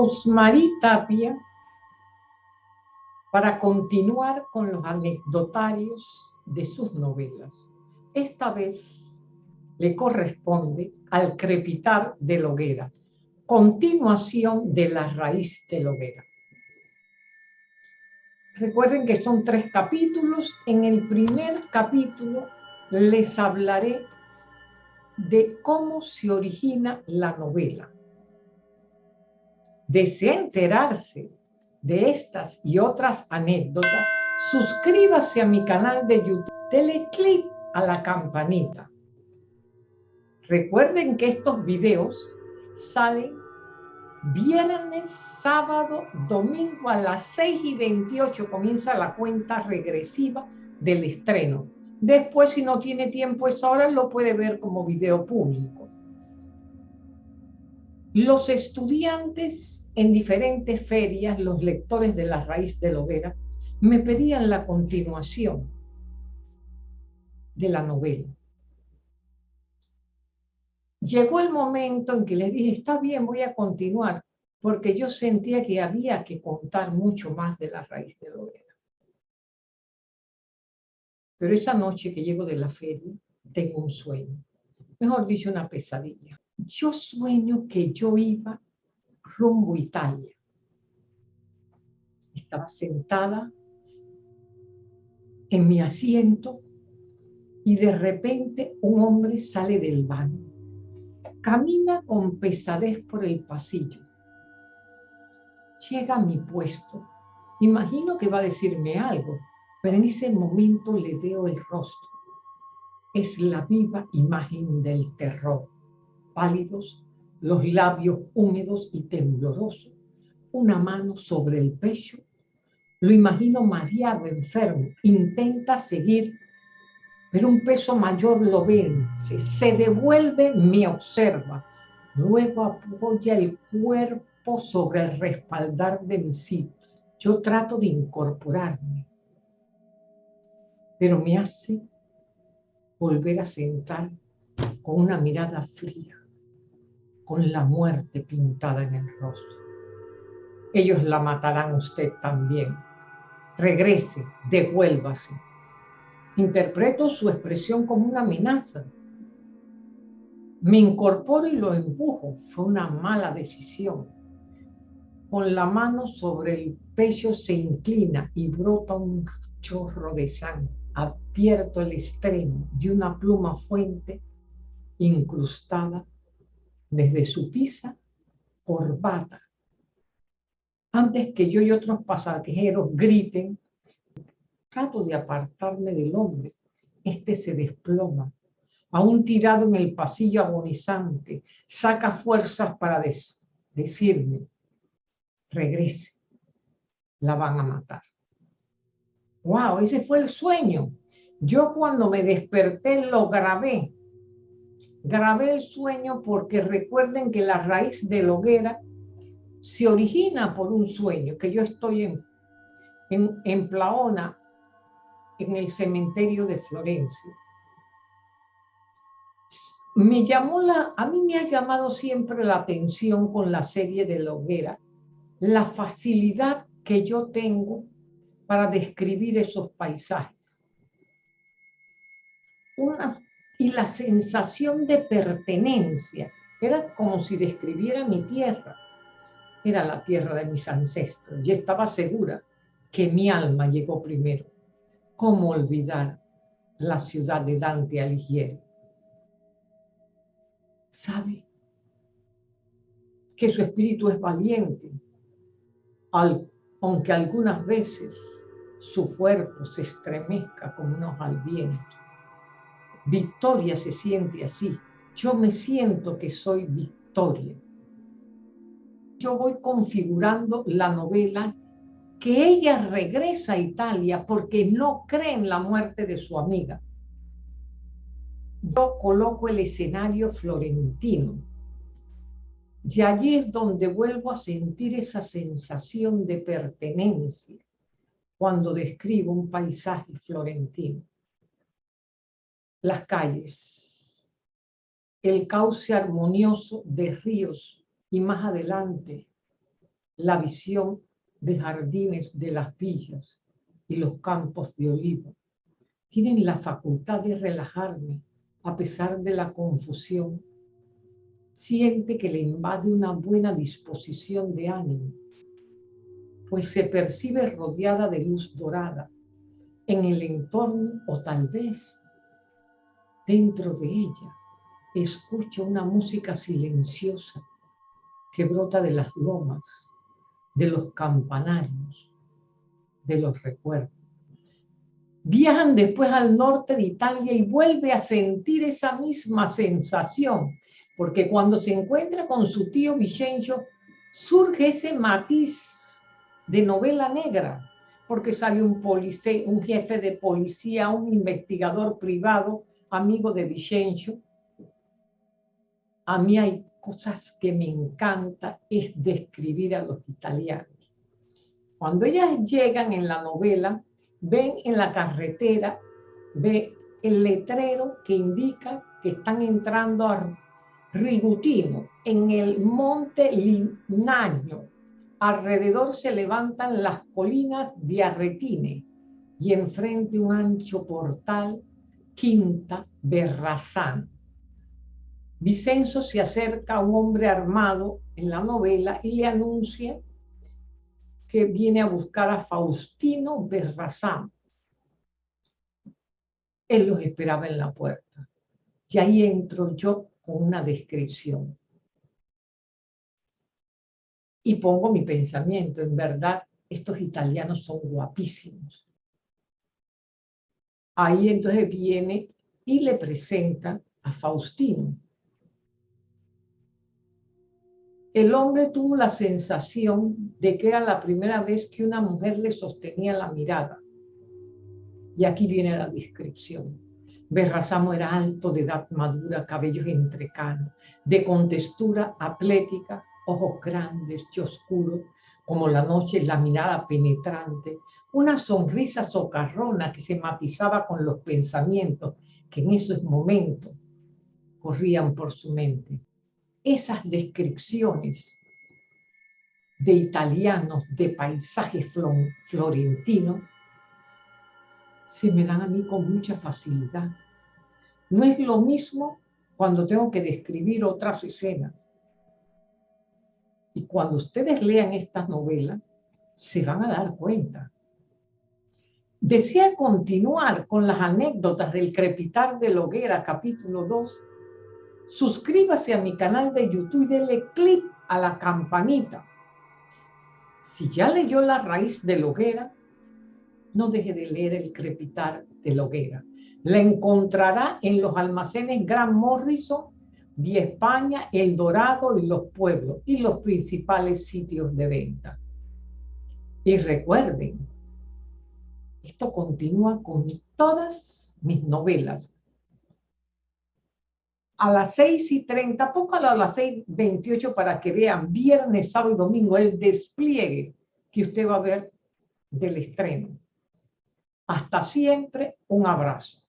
Rosmarie Tapia para continuar con los anecdotarios de sus novelas. Esta vez le corresponde al crepitar de Loguera, continuación de la raíz de Loguera. Recuerden que son tres capítulos. En el primer capítulo les hablaré de cómo se origina la novela. Desea enterarse de estas y otras anécdotas, suscríbase a mi canal de YouTube, dele clic a la campanita. Recuerden que estos videos salen viernes, sábado, domingo a las 6 y 28 comienza la cuenta regresiva del estreno. Después, si no tiene tiempo esa hora, lo puede ver como video público. Los estudiantes en diferentes ferias, los lectores de La Raíz de Hoguera, me pedían la continuación de la novela. Llegó el momento en que les dije, está bien, voy a continuar, porque yo sentía que había que contar mucho más de La Raíz de Hoguera. Pero esa noche que llego de la feria, tengo un sueño. Mejor dicho, una pesadilla. Yo sueño que yo iba rumbo a Italia. Estaba sentada en mi asiento y de repente un hombre sale del baño. Camina con pesadez por el pasillo. Llega a mi puesto. Imagino que va a decirme algo, pero en ese momento le veo el rostro. Es la viva imagen del terror. Pálidos, los labios húmedos y temblorosos, una mano sobre el pecho. Lo imagino mareado, enfermo, intenta seguir, pero un peso mayor lo vence, se devuelve, me observa. Luego apoya el cuerpo sobre el respaldar de mi sitio. Yo trato de incorporarme pero me hace volver a sentar con una mirada fría, con la muerte pintada en el rostro. Ellos la matarán usted también. Regrese, devuélvase. Interpreto su expresión como una amenaza. Me incorporo y lo empujo. Fue una mala decisión. Con la mano sobre el pecho se inclina y brota un chorro de sangre abierto el extremo de una pluma fuente incrustada desde su pisa corbata. Antes que yo y otros pasajeros griten, trato de apartarme del hombre. Este se desploma, aún tirado en el pasillo agonizante, saca fuerzas para decirme, regrese, la van a matar. Wow, ese fue el sueño. Yo cuando me desperté lo grabé. Grabé el sueño porque recuerden que la raíz de la hoguera se origina por un sueño, que yo estoy en, en, en Plaona, en el cementerio de Florencia. Me llamó la, a mí me ha llamado siempre la atención con la serie de la hoguera, la facilidad que yo tengo para describir esos paisajes. Una, y la sensación de pertenencia, era como si describiera mi tierra. Era la tierra de mis ancestros y estaba segura que mi alma llegó primero. ¿Cómo olvidar la ciudad de Dante Alighieri? ¿Sabe? Que su espíritu es valiente, aunque algunas veces su cuerpo se estremezca como un al viento. Victoria se siente así. Yo me siento que soy Victoria. Yo voy configurando la novela que ella regresa a Italia porque no cree en la muerte de su amiga. Yo coloco el escenario florentino. Y allí es donde vuelvo a sentir esa sensación de pertenencia cuando describo un paisaje florentino. Las calles, el cauce armonioso de ríos y más adelante la visión de jardines de las villas y los campos de olivo. Tienen la facultad de relajarme a pesar de la confusión. Siente que le invade una buena disposición de ánimo, pues se percibe rodeada de luz dorada en el entorno o tal vez dentro de ella. Escucha una música silenciosa que brota de las lomas, de los campanarios, de los recuerdos. Viajan después al norte de Italia y vuelve a sentir esa misma sensación, porque cuando se encuentra con su tío Vicencio, surge ese matiz de novela negra, porque sale un, policía, un jefe de policía, un investigador privado, amigo de Vicencio. A mí hay cosas que me encanta, es describir a los italianos. Cuando ellas llegan en la novela, ven en la carretera, ve el letrero que indica que están entrando a Rigutino, en el monte Linaño. Alrededor se levantan las colinas de Arretine y enfrente un ancho portal, Quinta Berrazán. Vicenzo se acerca a un hombre armado en la novela y le anuncia que viene a buscar a Faustino Berrazán. Él los esperaba en la puerta. Y ahí entro yo con una descripción. Y pongo mi pensamiento, en verdad, estos italianos son guapísimos. Ahí entonces viene y le presenta a Faustino. El hombre tuvo la sensación de que era la primera vez que una mujer le sostenía la mirada. Y aquí viene la descripción. Berrazamo era alto, de edad madura, cabellos entrecanos, de contextura atlética, ojos grandes y oscuros, como la noche, la mirada penetrante, una sonrisa socarrona que se matizaba con los pensamientos que en esos momentos corrían por su mente esas descripciones de italianos, de paisajes florentinos, se me dan a mí con mucha facilidad. No es lo mismo cuando tengo que describir otras escenas. Y cuando ustedes lean estas novelas, se van a dar cuenta. Desea continuar con las anécdotas del crepitar de la hoguera, capítulo 2, suscríbase a mi canal de YouTube y denle clic a la campanita. Si ya leyó La raíz de la hoguera, no deje de leer El crepitar de la hoguera. La encontrará en los almacenes Gran Morrison de España, El Dorado y los pueblos y los principales sitios de venta. Y recuerden, esto continúa con todas mis novelas a las 6 y 30, poco a las 6 y 28 para que vean viernes, sábado y domingo el despliegue que usted va a ver del estreno. Hasta siempre, un abrazo.